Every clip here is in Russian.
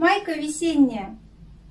Майка весенняя.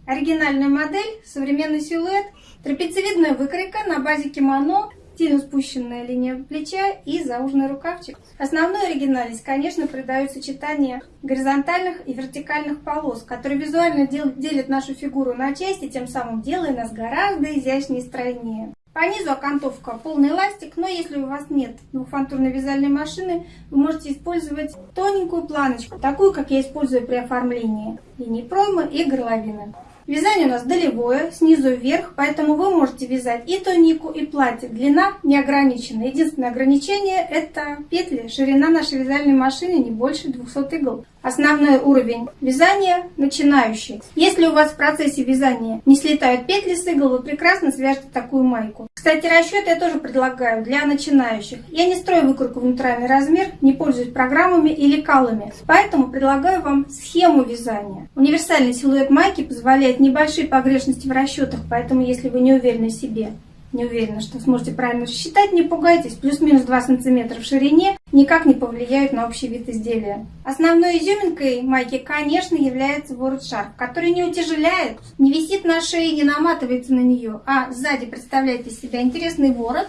Оригинальная модель, современный силуэт, трапециевидная выкройка на базе кимоно, сильно спущенная линия плеча и зауженный рукавчик. Основную оригинальность, конечно, придает сочетание горизонтальных и вертикальных полос, которые визуально делят нашу фигуру на части, тем самым делая нас гораздо изящнее и стройнее. По низу окантовка полный эластик, но если у вас нет двухфантурной вязальной машины, вы можете использовать тоненькую планочку, такую, как я использую при оформлении линии проймы и горловины. Вязание у нас долевое, снизу вверх, поэтому вы можете вязать и тунику, и платье. Длина не ограничена. Единственное ограничение это петли. Ширина нашей вязальной машины не больше 200 игл. Основной уровень вязания начинающий. Если у вас в процессе вязания не слетают петли с игл, вы прекрасно свяжете такую майку. Кстати, расчет я тоже предлагаю для начинающих. Я не строю выкройку в натуральный размер, не пользуюсь программами или калами, поэтому предлагаю вам схему вязания. Универсальный силуэт майки позволяет небольшие погрешности в расчетах, поэтому если вы не уверены в себе не уверена, что сможете правильно рассчитать, не пугайтесь, плюс-минус 2 см в ширине никак не повлияют на общий вид изделия. Основной изюминкой майки, конечно, является ворот-шарф, который не утяжеляет, не висит на шее, не наматывается на нее, а сзади представляет из себя интересный ворот,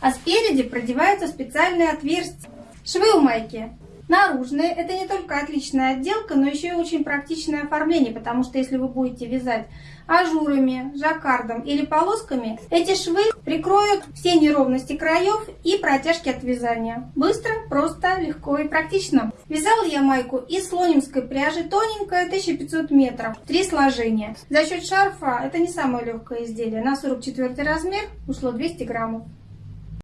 а спереди продеваются специальные отверстия. Швы у майки наружные. Это не только отличная отделка, но еще и очень практичное оформление, потому что если вы будете вязать ажурами, жаккардом или полосками, эти швы прикроют все неровности краев и протяжки от вязания. Быстро, просто, легко и практично. Вязала я майку из слонимской пряжи, тоненькая, 1500 метров, три сложения. За счет шарфа это не самое легкое изделие. На 44 размер ушло 200 граммов.